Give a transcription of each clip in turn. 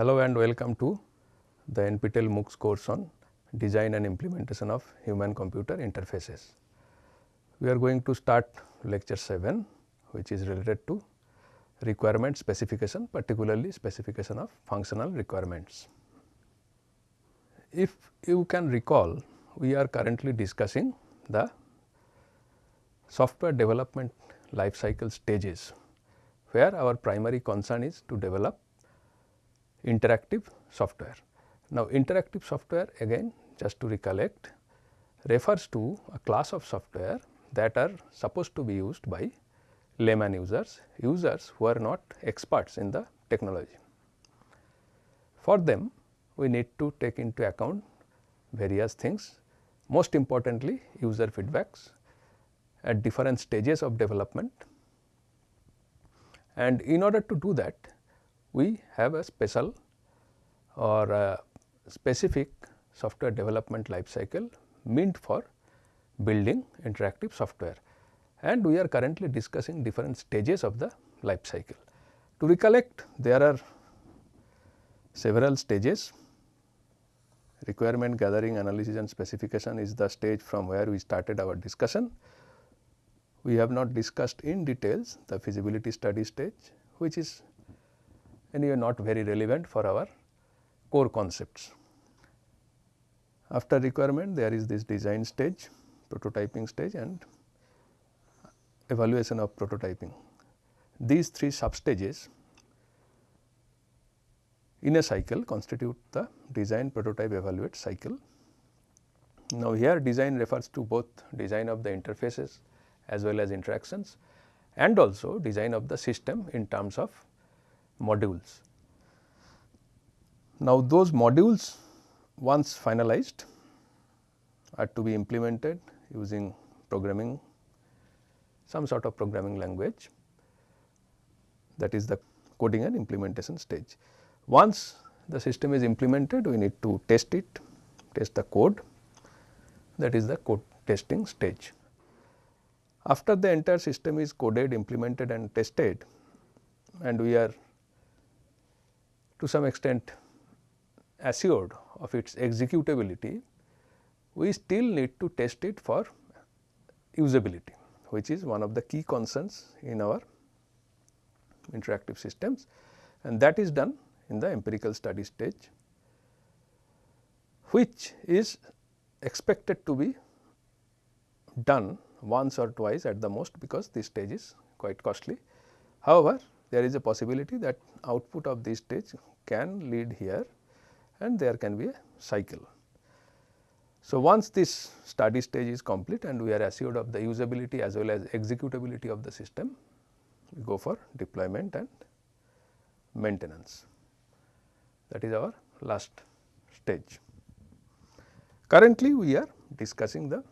Hello and welcome to the NPTEL MOOCs course on design and implementation of human computer interfaces. We are going to start lecture 7 which is related to requirement specification particularly specification of functional requirements. If you can recall we are currently discussing the software development life cycle stages where our primary concern is to develop interactive software. Now, interactive software again just to recollect refers to a class of software that are supposed to be used by layman users, users who are not experts in the technology. For them we need to take into account various things most importantly user feedbacks at different stages of development and in order to do that we have a special or a specific software development life cycle meant for building interactive software and we are currently discussing different stages of the life cycle. To recollect there are several stages requirement gathering analysis and specification is the stage from where we started our discussion. We have not discussed in details the feasibility study stage which is anyway not very relevant for our core concepts. After requirement there is this design stage, prototyping stage and evaluation of prototyping. These three sub stages in a cycle constitute the design prototype evaluate cycle. Now, here design refers to both design of the interfaces as well as interactions and also design of the system in terms of modules. Now, those modules once finalized are to be implemented using programming some sort of programming language that is the coding and implementation stage. Once the system is implemented we need to test it, test the code that is the code testing stage. After the entire system is coded, implemented and tested and we are to some extent assured of its executability, we still need to test it for usability which is one of the key concerns in our interactive systems and that is done in the empirical study stage which is expected to be done once or twice at the most because this stage is quite costly. However, there is a possibility that output of this stage can lead here and there can be a cycle. So, once this study stage is complete and we are assured of the usability as well as executability of the system, we go for deployment and maintenance that is our last stage. Currently, we are discussing the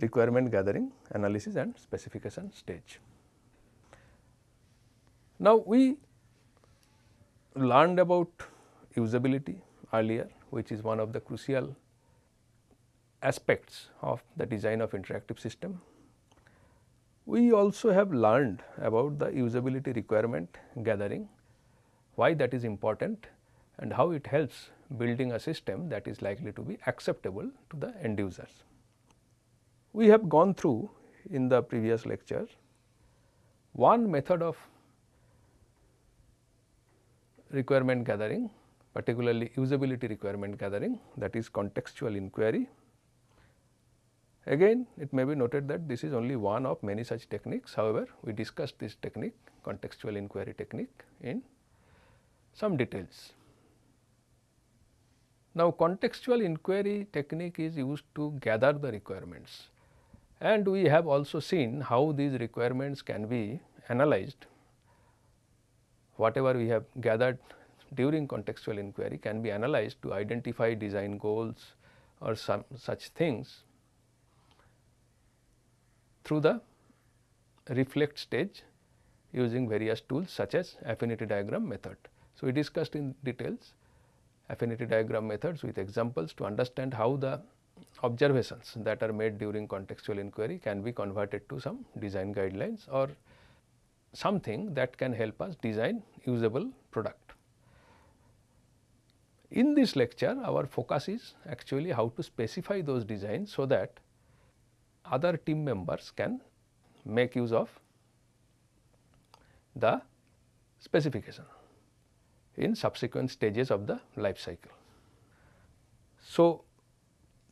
requirement gathering analysis and specification stage. Now, we learned about usability earlier which is one of the crucial aspects of the design of interactive system. We also have learned about the usability requirement gathering, why that is important and how it helps building a system that is likely to be acceptable to the end users. We have gone through in the previous lecture one method of requirement gathering particularly usability requirement gathering that is contextual inquiry. Again it may be noted that this is only one of many such techniques however, we discussed this technique contextual inquiry technique in some details. Now, contextual inquiry technique is used to gather the requirements and we have also seen how these requirements can be analyzed whatever we have gathered during contextual inquiry can be analyzed to identify design goals or some such things through the reflect stage using various tools such as affinity diagram method. So, we discussed in details affinity diagram methods with examples to understand how the observations that are made during contextual inquiry can be converted to some design guidelines or something that can help us design usable product. In this lecture our focus is actually how to specify those designs so that other team members can make use of the specification in subsequent stages of the life cycle. So,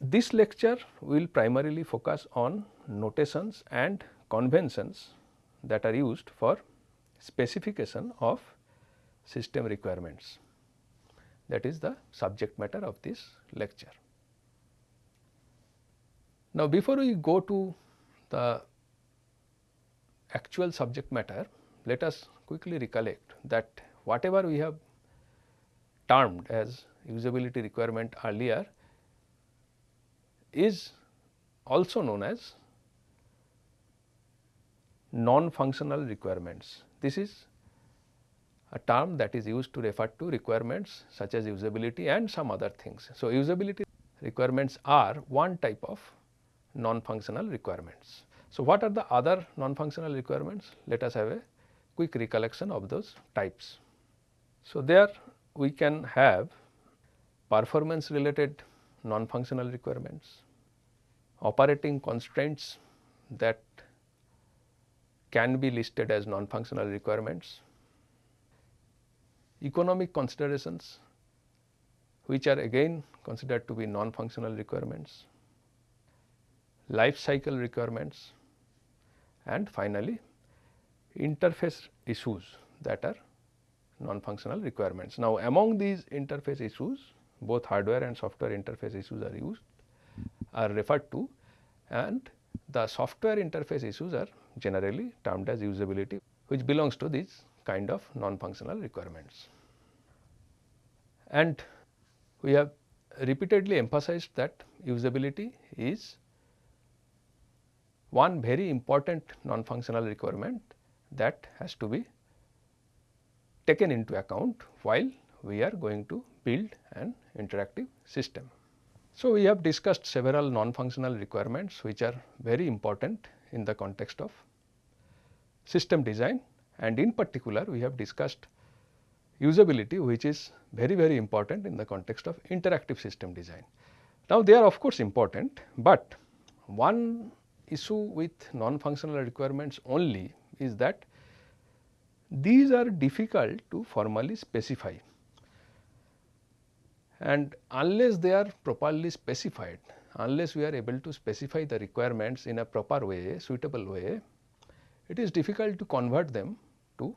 this lecture will primarily focus on notations and conventions that are used for specification of system requirements that is the subject matter of this lecture. Now, before we go to the actual subject matter, let us quickly recollect that whatever we have termed as usability requirement earlier is also known as non-functional requirements. This is a term that is used to refer to requirements such as usability and some other things. So, usability requirements are one type of non-functional requirements. So, what are the other non-functional requirements? Let us have a quick recollection of those types. So, there we can have performance related non-functional requirements, operating constraints that can be listed as non-functional requirements, economic considerations which are again considered to be non-functional requirements, life cycle requirements. And finally interface issues that are non-functional requirements. Now, among these interface issues both hardware and software interface issues are used are referred to and the software interface issues are generally termed as usability which belongs to these kind of non-functional requirements. And we have repeatedly emphasized that usability is one very important non-functional requirement that has to be taken into account while we are going to build an interactive system. So, we have discussed several non-functional requirements which are very important in the context of system design and in particular we have discussed usability which is very very important in the context of interactive system design. Now, they are of course important, but one issue with non-functional requirements only is that these are difficult to formally specify and unless they are properly specified, unless we are able to specify the requirements in a proper way, suitable way, it is difficult to convert them to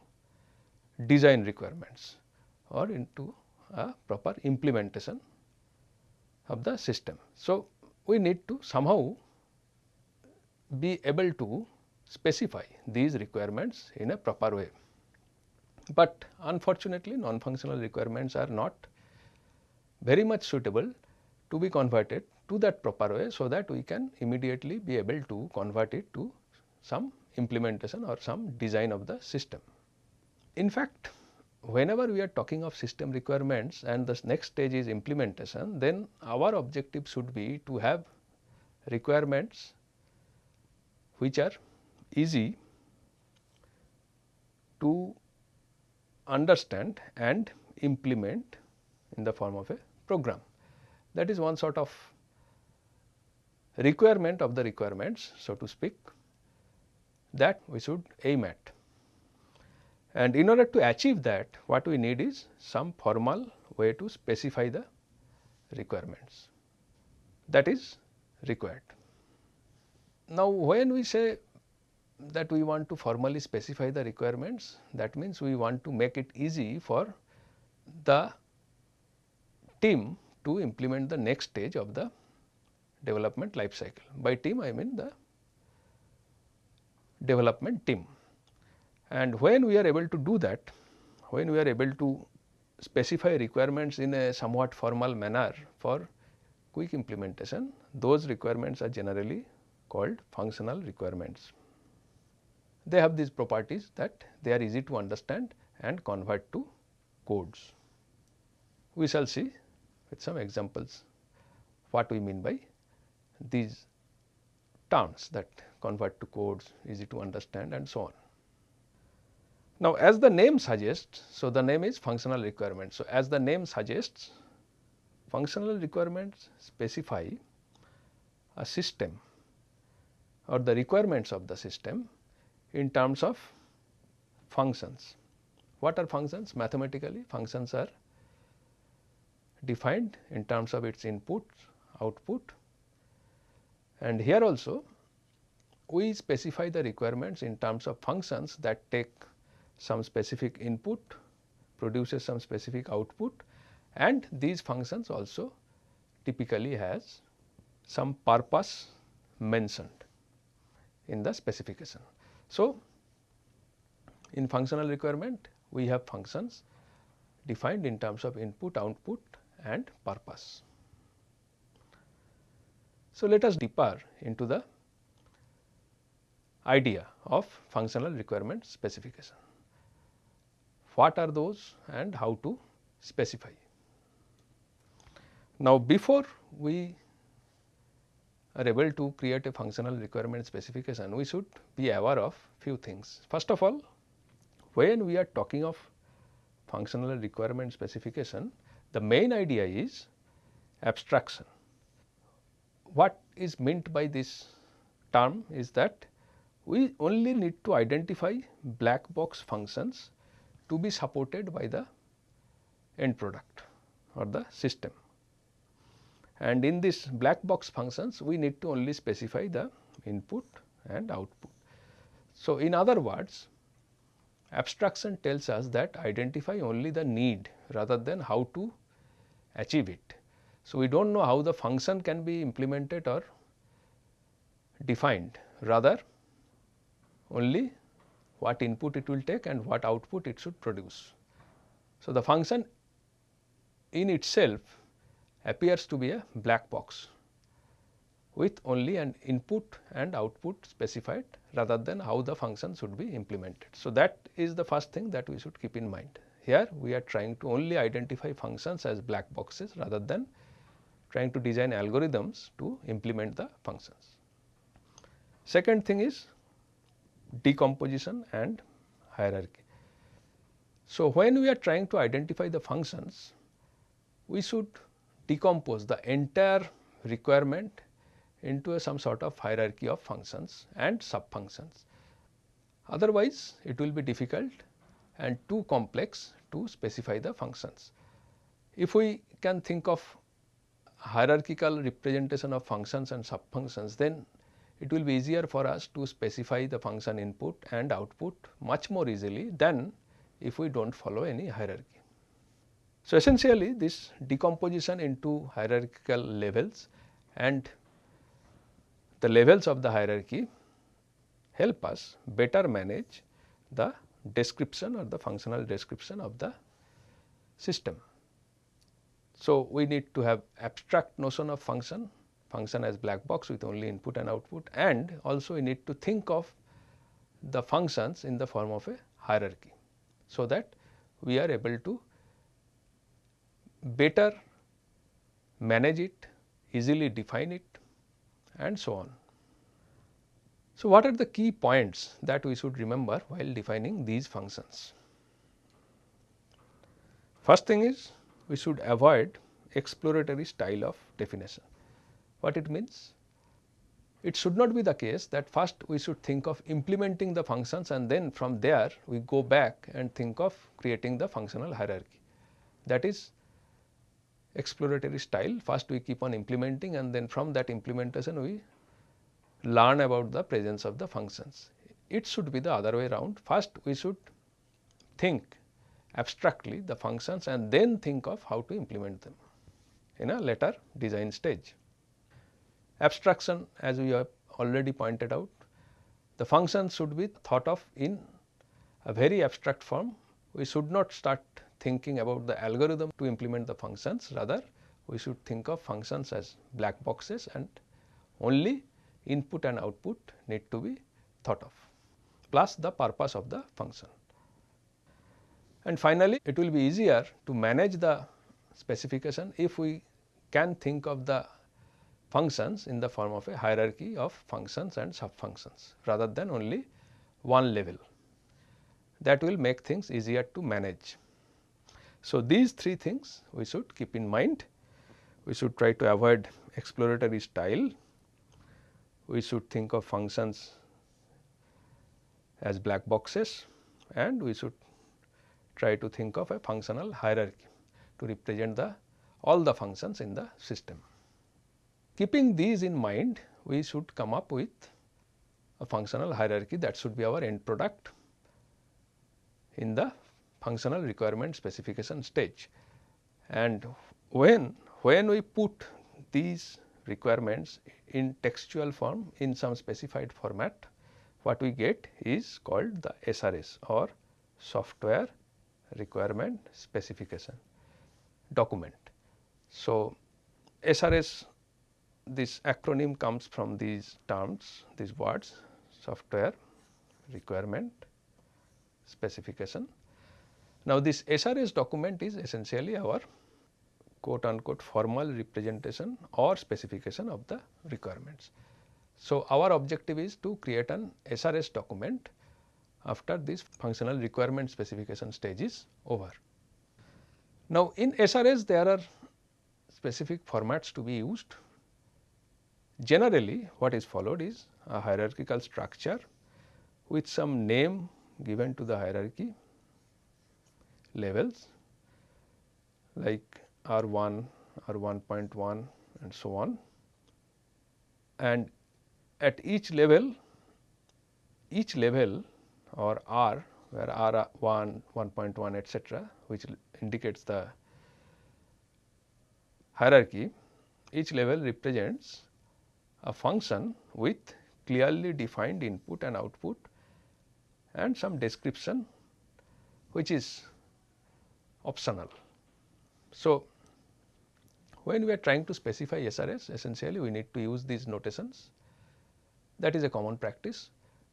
design requirements or into a proper implementation of the system. So, we need to somehow be able to specify these requirements in a proper way. But unfortunately, non-functional requirements are not very much suitable to be converted to that proper way, so that we can immediately be able to convert it to some implementation or some design of the system. In fact, whenever we are talking of system requirements and the next stage is implementation, then our objective should be to have requirements which are easy to understand and implement in the form of a program. That is one sort of requirement of the requirements so to speak that we should aim at. And in order to achieve that what we need is some formal way to specify the requirements that is required. Now, when we say that we want to formally specify the requirements that means we want to make it easy for the team to implement the next stage of the development life cycle. By team I mean the development team. And when we are able to do that, when we are able to specify requirements in a somewhat formal manner for quick implementation, those requirements are generally called functional requirements. They have these properties that they are easy to understand and convert to codes. We shall see with some examples what we mean by these terms that convert to codes, easy to understand and so on. Now, as the name suggests, so the name is functional requirement. So, as the name suggests functional requirements specify a system or the requirements of the system in terms of functions. What are functions? Mathematically functions are defined in terms of its input, output and here also we specify the requirements in terms of functions that take some specific input, produces some specific output and these functions also typically has some purpose mentioned in the specification. So, in functional requirement we have functions defined in terms of input, output and purpose. So, let us deeper into the idea of functional requirement specification. What are those and how to specify? Now, before we are able to create a functional requirement specification, we should be aware of few things. First of all, when we are talking of functional requirement specification, the main idea is abstraction. What is meant by this term is that we only need to identify black box functions to be supported by the end product or the system and in this black box functions we need to only specify the input and output. So, in other words abstraction tells us that identify only the need rather than how to achieve it. So, we do not know how the function can be implemented or defined rather only what input it will take and what output it should produce. So, the function in itself appears to be a black box with only an input and output specified rather than how the function should be implemented. So, that is the first thing that we should keep in mind. Here we are trying to only identify functions as black boxes rather than trying to design algorithms to implement the functions. Second thing is decomposition and hierarchy. So, when we are trying to identify the functions, we should decompose the entire requirement into a some sort of hierarchy of functions and sub functions. Otherwise, it will be difficult and too complex to specify the functions. If we can think of hierarchical representation of functions and sub functions, then it will be easier for us to specify the function input and output much more easily than if we do not follow any hierarchy. So, essentially this decomposition into hierarchical levels and the levels of the hierarchy help us better manage the description or the functional description of the system. So, we need to have abstract notion of function, function as black box with only input and output and also we need to think of the functions in the form of a hierarchy. So, that we are able to better manage it, easily define it and so on. So, what are the key points that we should remember while defining these functions? First thing is we should avoid exploratory style of definition. What it means? It should not be the case that first we should think of implementing the functions and then from there we go back and think of creating the functional hierarchy. That is exploratory style first we keep on implementing and then from that implementation we learn about the presence of the functions. It should be the other way around first we should think abstractly the functions and then think of how to implement them in a later design stage. Abstraction as we have already pointed out the functions should be thought of in a very abstract form. We should not start thinking about the algorithm to implement the functions rather we should think of functions as black boxes and only input and output need to be thought of plus the purpose of the function. And finally, it will be easier to manage the specification if we can think of the functions in the form of a hierarchy of functions and sub functions rather than only one level that will make things easier to manage. So, these three things we should keep in mind we should try to avoid exploratory style. We should think of functions as black boxes and we should try to think of a functional hierarchy to represent the all the functions in the system. Keeping these in mind, we should come up with a functional hierarchy that should be our end product in the functional requirement specification stage. And when, when we put these requirements in textual form in some specified format, what we get is called the SRS or software requirement specification document. So, SRS this acronym comes from these terms, these words software requirement specification. Now, this SRS document is essentially our quote unquote formal representation or specification of the requirements. So, our objective is to create an SRS document after this functional requirement specification stage is over. Now, in SRS there are specific formats to be used Generally what is followed is a hierarchical structure with some name given to the hierarchy levels like R 1, R 1.1 and so on. And at each level, each level or R where R 1, 1.1 etcetera which indicates the hierarchy, each level represents a function with clearly defined input and output and some description which is optional. So, when we are trying to specify SRS essentially we need to use these notations that is a common practice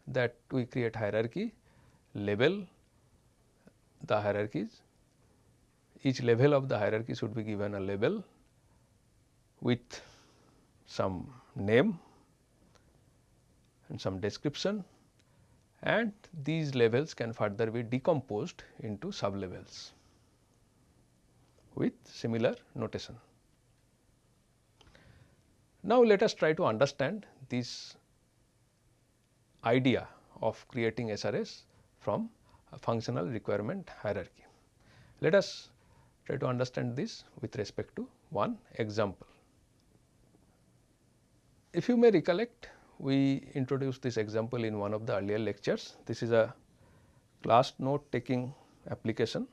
that we create hierarchy, label the hierarchies, each level of the hierarchy should be given a label with some name and some description and these levels can further be decomposed into sub levels with similar notation. Now, let us try to understand this idea of creating SRS from a functional requirement hierarchy. Let us try to understand this with respect to one example. If you may recollect, we introduced this example in one of the earlier lectures. This is a class note taking application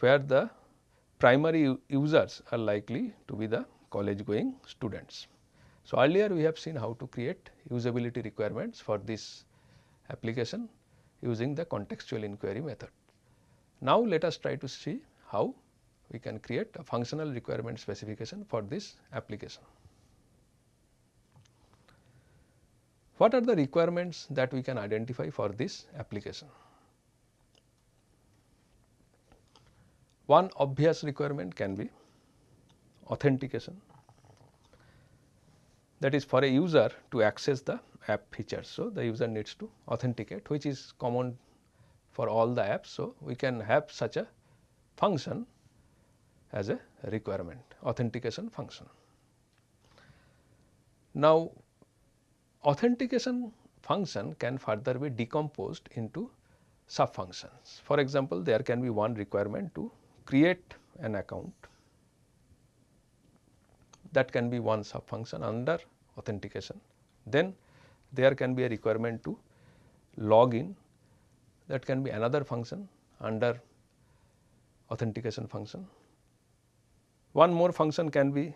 where the primary users are likely to be the college going students. So, earlier we have seen how to create usability requirements for this application using the contextual inquiry method. Now, let us try to see how we can create a functional requirement specification for this application. What are the requirements that we can identify for this application? One obvious requirement can be authentication that is for a user to access the app features. So, the user needs to authenticate which is common for all the apps. So, we can have such a function as a requirement authentication function. Now, authentication function can further be decomposed into sub functions. For example, there can be one requirement to create an account that can be one sub function under authentication. Then there can be a requirement to log in that can be another function under authentication function. One more function can be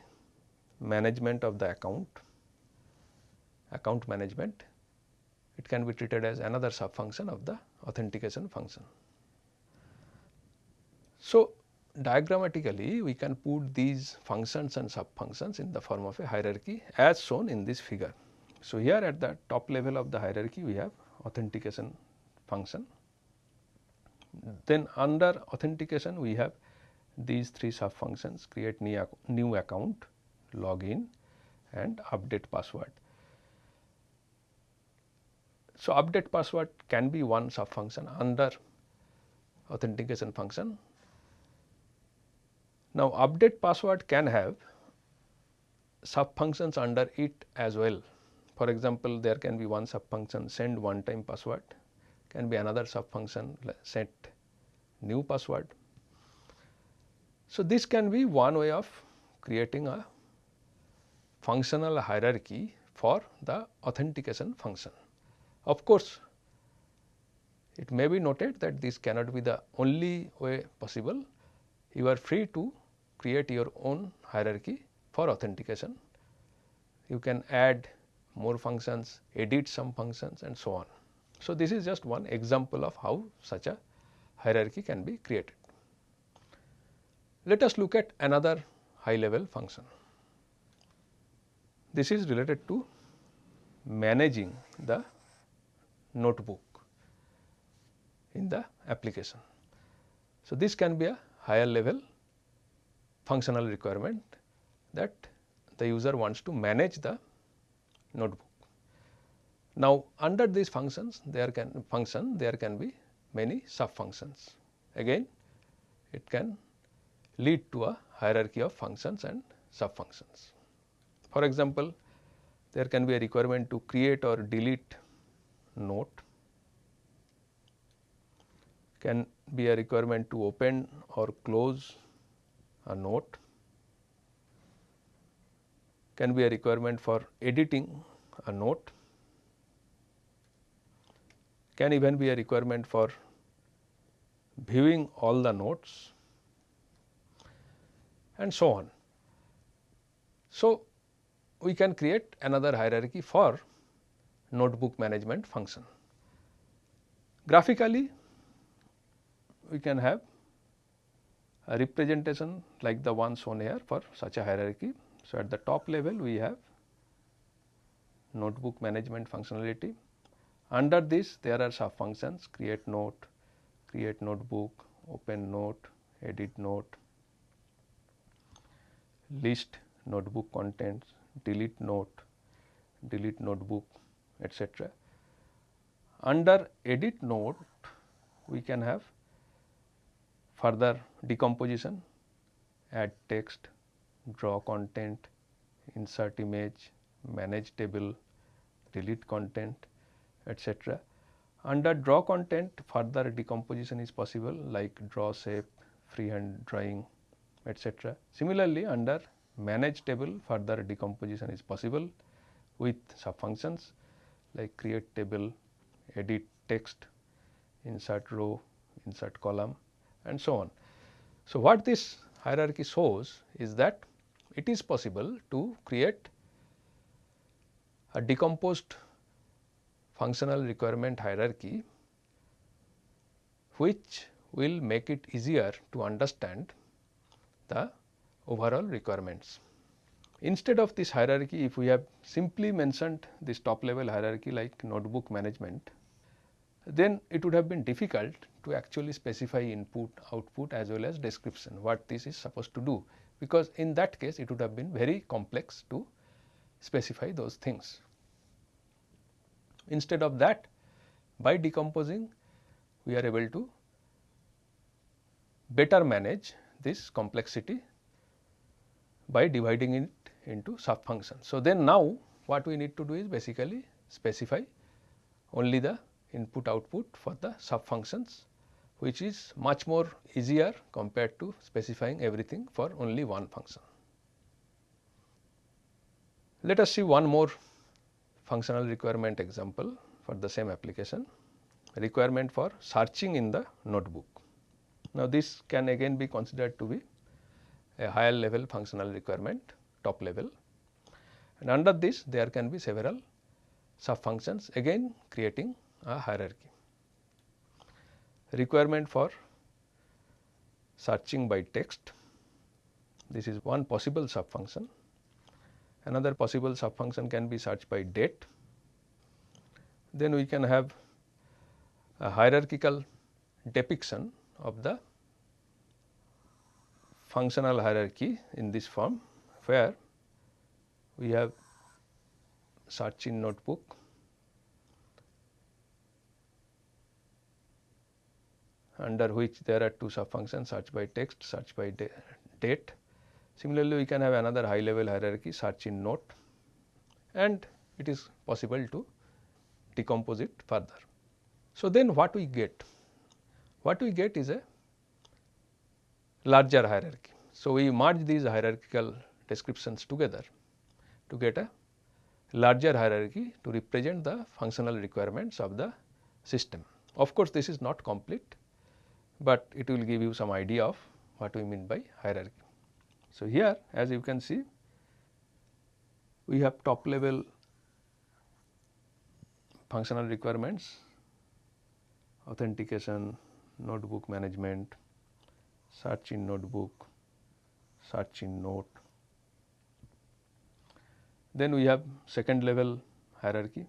management of the account account management, it can be treated as another sub function of the authentication function. So, diagrammatically we can put these functions and sub functions in the form of a hierarchy as shown in this figure. So, here at the top level of the hierarchy we have authentication function. Then under authentication we have these three sub functions create new, account, login and update password. So, update password can be one sub function under authentication function. Now, update password can have sub functions under it as well. For example, there can be one sub function send one time password, can be another sub function set new password. So, this can be one way of creating a functional hierarchy for the authentication function. Of course, it may be noted that this cannot be the only way possible. You are free to create your own hierarchy for authentication. You can add more functions, edit some functions and so on. So, this is just one example of how such a hierarchy can be created. Let us look at another high level function. This is related to managing the notebook in the application. So, this can be a higher level functional requirement that the user wants to manage the notebook. Now, under these functions there can function there can be many sub functions. Again it can lead to a hierarchy of functions and sub functions. For example, there can be a requirement to create or delete note, can be a requirement to open or close a note, can be a requirement for editing a note, can even be a requirement for viewing all the notes and so on. So, we can create another hierarchy for notebook management function. Graphically, we can have representation like the one shown here for such a hierarchy. So, at the top level we have notebook management functionality. Under this there are sub functions create note, create notebook, open note, edit note, list notebook contents, delete note, delete notebook etc. Under edit note we can have further decomposition, add text, draw content, insert image, manage table, delete content etc. Under draw content further decomposition is possible like draw shape, freehand drawing etc. Similarly, under manage table further decomposition is possible with sub functions like create table, edit text, insert row, insert column and so on. So, what this hierarchy shows is that it is possible to create a decomposed functional requirement hierarchy which will make it easier to understand the overall requirements. Instead of this hierarchy, if we have simply mentioned this top level hierarchy like notebook management, then it would have been difficult to actually specify input, output as well as description what this is supposed to do, because in that case it would have been very complex to specify those things. Instead of that, by decomposing we are able to better manage this complexity by dividing it into sub functions. So, then now what we need to do is basically specify only the input output for the sub functions which is much more easier compared to specifying everything for only one function. Let us see one more functional requirement example for the same application requirement for searching in the notebook. Now, this can again be considered to be a higher level functional requirement top level and under this there can be several sub functions again creating a hierarchy. Requirement for searching by text this is one possible sub function. Another possible sub function can be search by date. Then we can have a hierarchical depiction of the functional hierarchy in this form where we have search in notebook under which there are two sub functions search by text, search by date. Similarly, we can have another high level hierarchy search in note and it is possible to decompose it further. So, then what we get? What we get is a larger hierarchy. So, we merge these hierarchical descriptions together to get a larger hierarchy to represent the functional requirements of the system. Of course, this is not complete, but it will give you some idea of what we mean by hierarchy. So, here as you can see we have top level functional requirements, authentication, notebook management, search in notebook, search in note. Then we have second level hierarchy,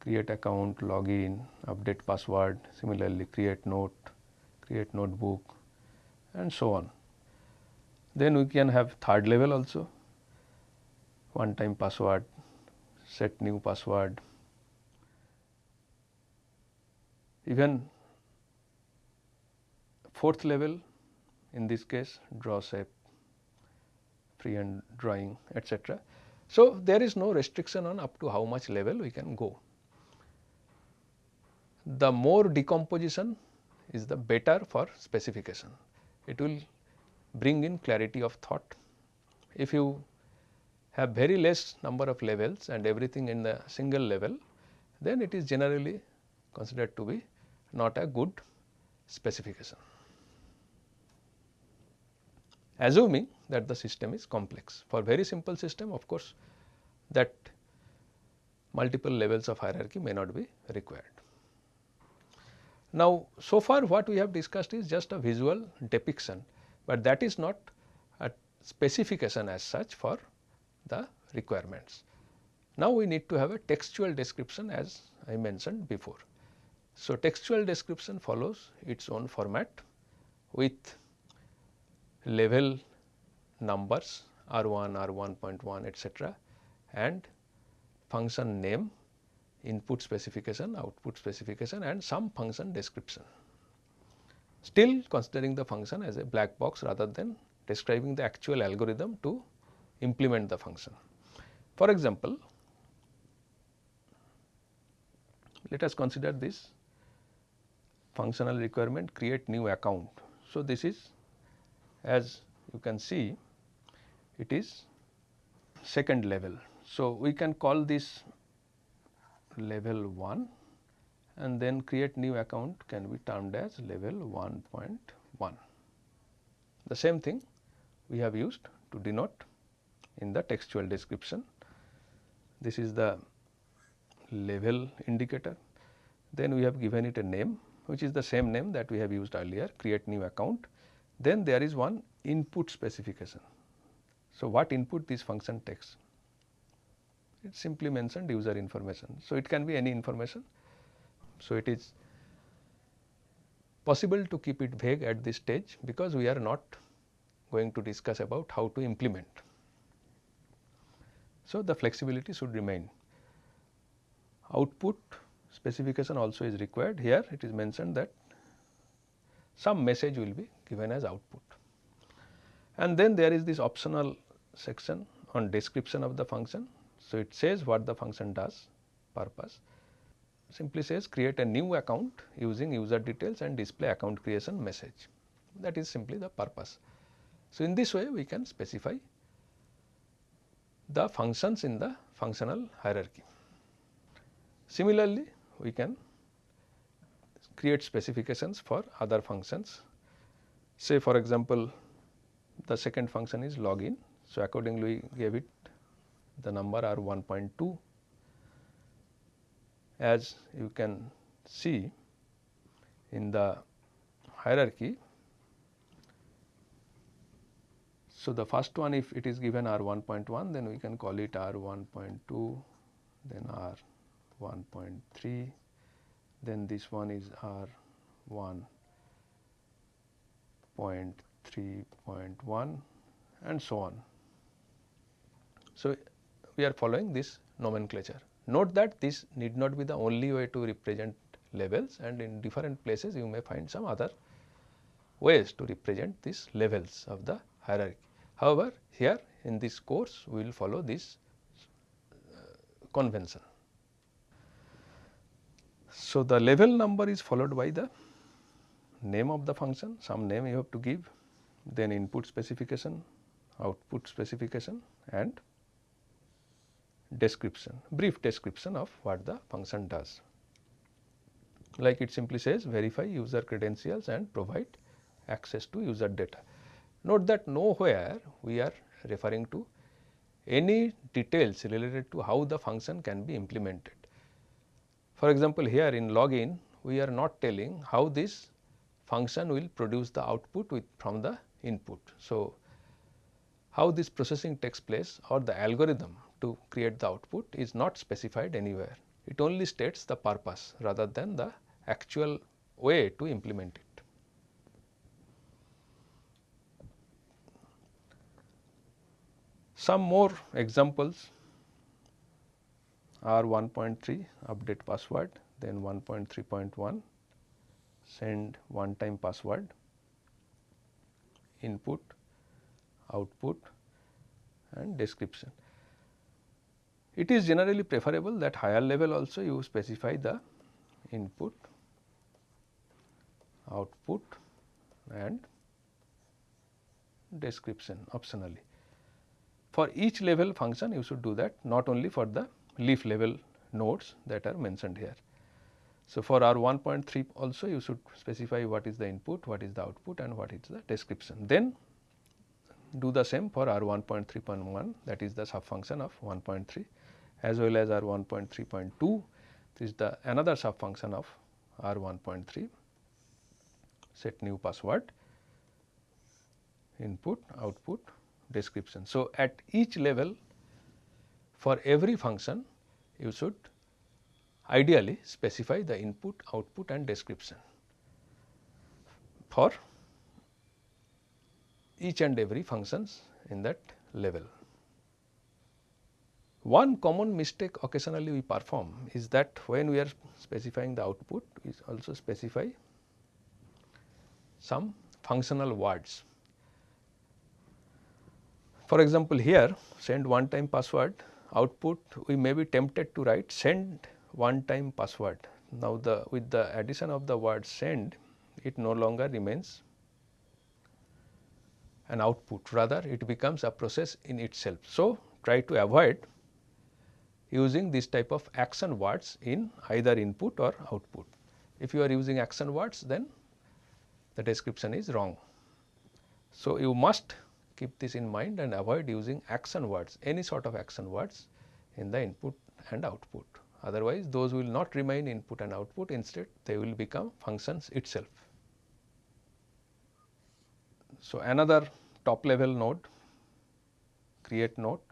create account, login, update password, similarly create note, create notebook and so on. Then we can have third level also, one time password, set new password, even fourth level in this case draw shape, free hand drawing etc. So, there is no restriction on up to how much level we can go. The more decomposition is the better for specification. It will bring in clarity of thought. If you have very less number of levels and everything in the single level, then it is generally considered to be not a good specification. Assuming that the system is complex. For very simple system of course, that multiple levels of hierarchy may not be required. Now, so far what we have discussed is just a visual depiction, but that is not a specification as such for the requirements. Now, we need to have a textual description as I mentioned before. So, textual description follows its own format with level numbers R 1, R 1.1 etcetera and function name, input specification, output specification and some function description. Still considering the function as a black box rather than describing the actual algorithm to implement the function. For example, let us consider this functional requirement create new account. So, this is as you can see it is second level. So, we can call this level 1 and then create new account can be termed as level 1.1. The same thing we have used to denote in the textual description. This is the level indicator. Then we have given it a name which is the same name that we have used earlier create new account. Then there is one input specification. So, what input this function takes? It simply mentioned user information. So, it can be any information. So, it is possible to keep it vague at this stage because we are not going to discuss about how to implement. So, the flexibility should remain. Output specification also is required here it is mentioned that some message will be given as output. And then there is this optional section on description of the function. So, it says what the function does purpose simply says create a new account using user details and display account creation message that is simply the purpose. So, in this way we can specify the functions in the functional hierarchy. Similarly, we can create specifications for other functions. Say for example, the second function is login. So, accordingly we gave it the number r 1.2 as you can see in the hierarchy. So, the first one if it is given r 1.1 then we can call it r 1.2 then r 1.3 then this one is r 1.3.1 and so on. So, we are following this nomenclature. Note that this need not be the only way to represent levels and in different places you may find some other ways to represent these levels of the hierarchy. However, here in this course we will follow this uh, convention. So, the level number is followed by the name of the function, some name you have to give, then input specification, output specification and description, brief description of what the function does. Like it simply says verify user credentials and provide access to user data. Note that nowhere we are referring to any details related to how the function can be implemented. For example, here in login we are not telling how this function will produce the output with from the input. So, how this processing takes place or the algorithm to create the output is not specified anywhere. It only states the purpose rather than the actual way to implement it. Some more examples are 1.3 update password, then 1.3.1 send one time password, input, output and description. It is generally preferable that higher level also you specify the input, output and description optionally. For each level function you should do that not only for the leaf level nodes that are mentioned here. So, for R 1.3 also you should specify what is the input, what is the output and what is the description. Then do the same for R 1.3.1 that is the sub function of 1.3 as well as R 1.3.2 this is the another sub function of R 1.3 set new password input output description. So, at each level for every function you should ideally specify the input, output and description for each and every functions in that level. One common mistake occasionally we perform is that when we are specifying the output, we also specify some functional words. For example, here send one time password output we may be tempted to write send one time password. Now, the with the addition of the word send it no longer remains an output rather it becomes a process in itself. So, try to avoid using this type of action words in either input or output. If you are using action words then the description is wrong. So, you must keep this in mind and avoid using action words any sort of action words in the input and output otherwise those will not remain input and output instead they will become functions itself. So, another top level node create note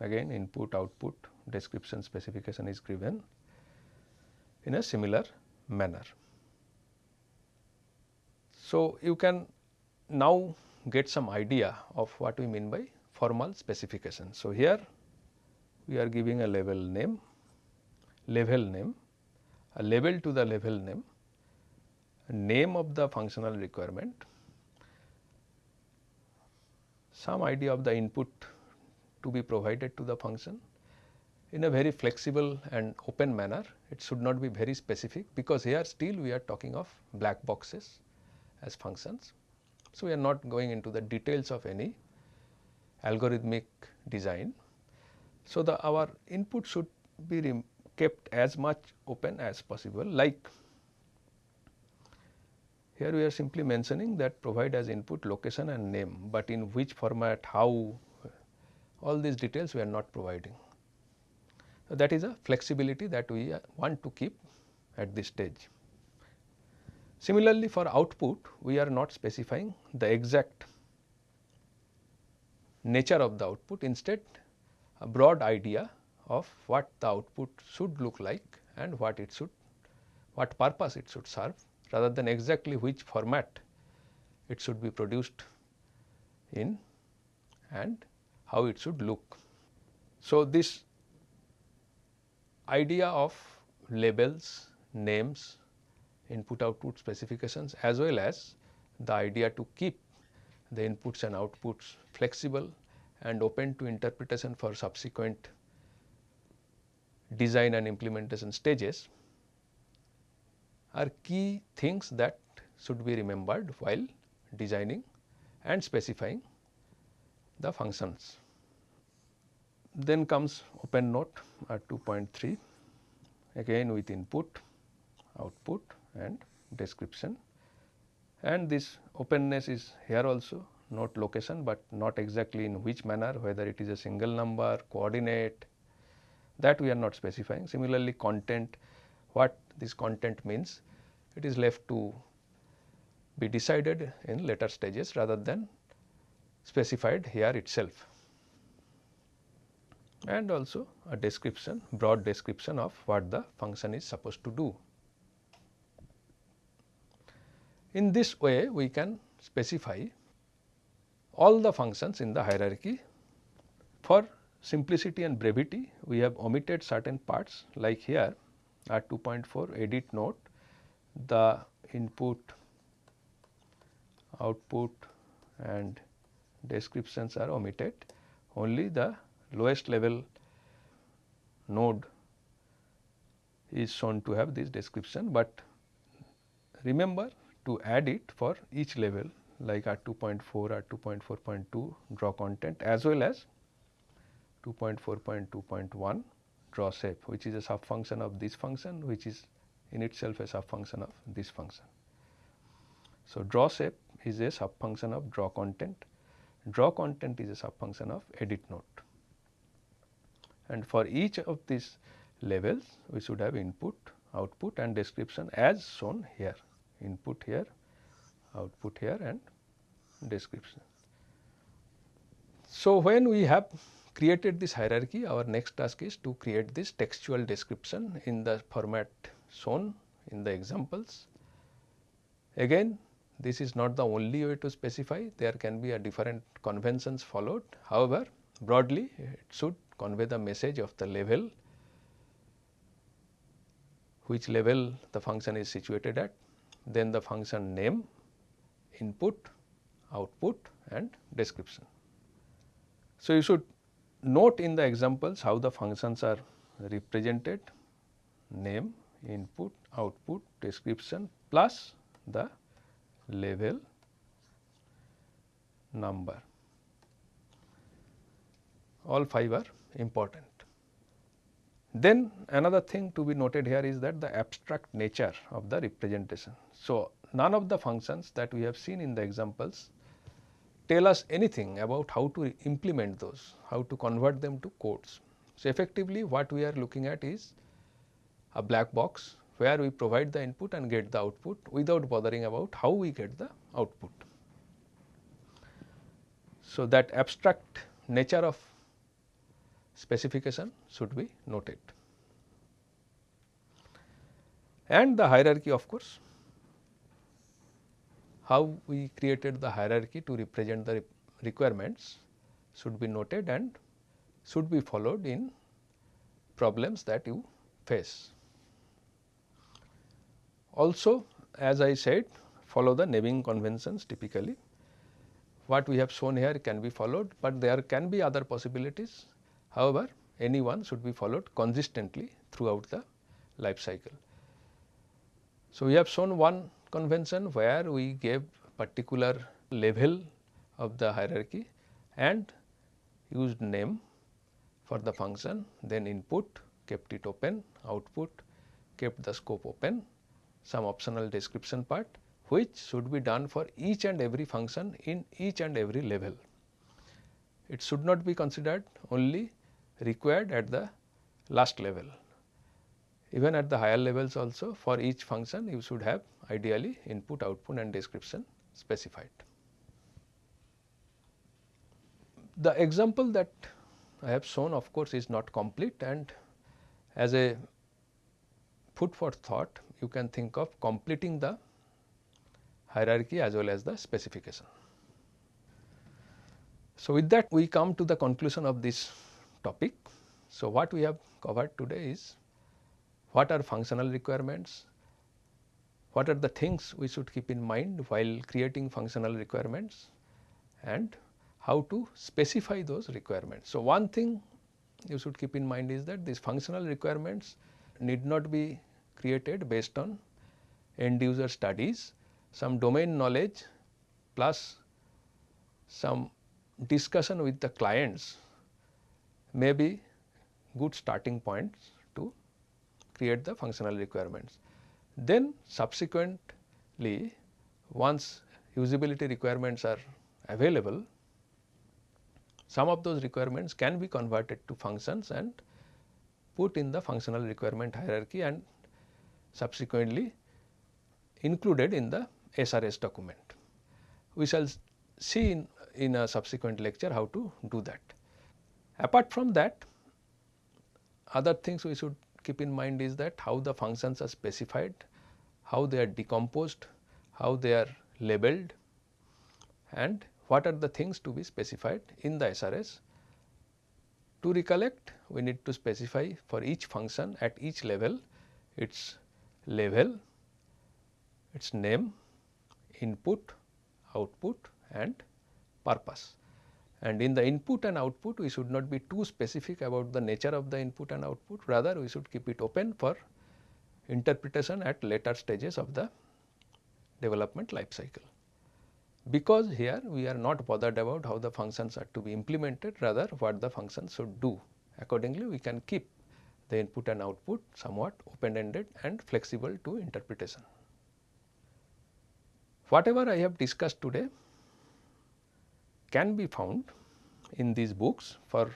again input output description specification is given in a similar manner. So, you can now get some idea of what we mean by formal specification. So, here we are giving a level name level name, a label to the level name, name of the functional requirement, some idea of the input to be provided to the function in a very flexible and open manner. It should not be very specific because here still we are talking of black boxes as functions. So, we are not going into the details of any algorithmic design. So, the our input should be kept as much open as possible like here we are simply mentioning that provide as input location and name, but in which format, how all these details we are not providing. That is a flexibility that we want to keep at this stage. Similarly, for output we are not specifying the exact nature of the output instead a broad idea of what the output should look like and what it should what purpose it should serve rather than exactly which format it should be produced in and how it should look. So, this idea of labels, names, input output specifications as well as the idea to keep the inputs and outputs flexible and open to interpretation for subsequent design and implementation stages are key things that should be remembered while designing and specifying the functions. Then comes open note at 2.3 again with input, output and description and this openness is here also not location, but not exactly in which manner whether it is a single number, coordinate that we are not specifying. Similarly, content what this content means it is left to be decided in later stages rather than specified here itself and also a description broad description of what the function is supposed to do. In this way we can specify all the functions in the hierarchy. For simplicity and brevity we have omitted certain parts like here at 2.4 edit note the input, output and descriptions are omitted only the lowest level node is shown to have this description, but remember to add it for each level like at 2.4 or 2.4.2 draw content as well as 2.4.2.1 draw shape which is a sub function of this function which is in itself a sub function of this function. So, draw shape is a sub function of draw content, draw content is a sub function of edit note and for each of these levels we should have input, output and description as shown here input here output here and description. So, when we have created this hierarchy our next task is to create this textual description in the format shown in the examples. Again this is not the only way to specify there can be a different conventions followed. However, broadly it should convey the message of the level which level the function is situated at then the function name, input, output and description. So, you should note in the examples how the functions are represented name, input, output, description plus the level number all five are important. Then another thing to be noted here is that the abstract nature of the representation. So, none of the functions that we have seen in the examples tell us anything about how to implement those, how to convert them to codes. So, effectively what we are looking at is a black box where we provide the input and get the output without bothering about how we get the output. So, that abstract nature of specification should be noted. And the hierarchy of course, how we created the hierarchy to represent the requirements should be noted and should be followed in problems that you face. Also as I said follow the naming conventions typically. What we have shown here can be followed, but there can be other possibilities However, any one should be followed consistently throughout the life cycle. So, we have shown one convention where we gave particular level of the hierarchy and used name for the function then input kept it open output kept the scope open some optional description part which should be done for each and every function in each and every level. It should not be considered only required at the last level. Even at the higher levels also for each function you should have ideally input, output and description specified. The example that I have shown of course is not complete and as a food for thought you can think of completing the hierarchy as well as the specification. So, with that we come to the conclusion of this topic. So, what we have covered today is what are functional requirements, what are the things we should keep in mind while creating functional requirements and how to specify those requirements. So, one thing you should keep in mind is that these functional requirements need not be created based on end user studies, some domain knowledge plus some discussion with the clients may be good starting points to create the functional requirements. Then subsequently once usability requirements are available, some of those requirements can be converted to functions and put in the functional requirement hierarchy and subsequently included in the SRS document. We shall see in, in a subsequent lecture how to do that. Apart from that, other things we should keep in mind is that how the functions are specified, how they are decomposed, how they are labeled and what are the things to be specified in the SRS. To recollect we need to specify for each function at each level its level, its name, input, output and purpose. And in the input and output we should not be too specific about the nature of the input and output rather we should keep it open for interpretation at later stages of the development life cycle because here we are not bothered about how the functions are to be implemented rather what the functions should do. Accordingly, we can keep the input and output somewhat open ended and flexible to interpretation. Whatever I have discussed today can be found in these books. For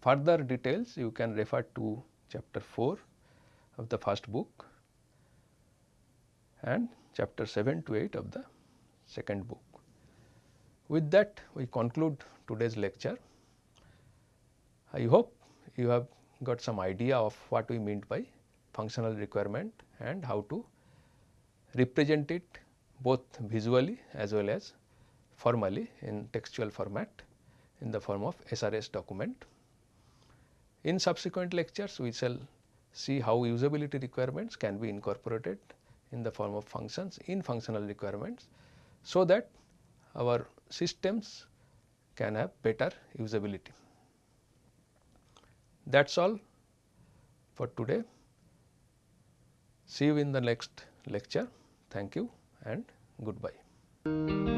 further details, you can refer to chapter 4 of the first book and chapter 7 to 8 of the second book. With that we conclude today's lecture. I hope you have got some idea of what we meant by functional requirement and how to represent it both visually as well as formally in textual format in the form of SRS document. In subsequent lectures we shall see how usability requirements can be incorporated in the form of functions in functional requirements so that our systems can have better usability. That is all for today. See you in the next lecture. Thank you and goodbye.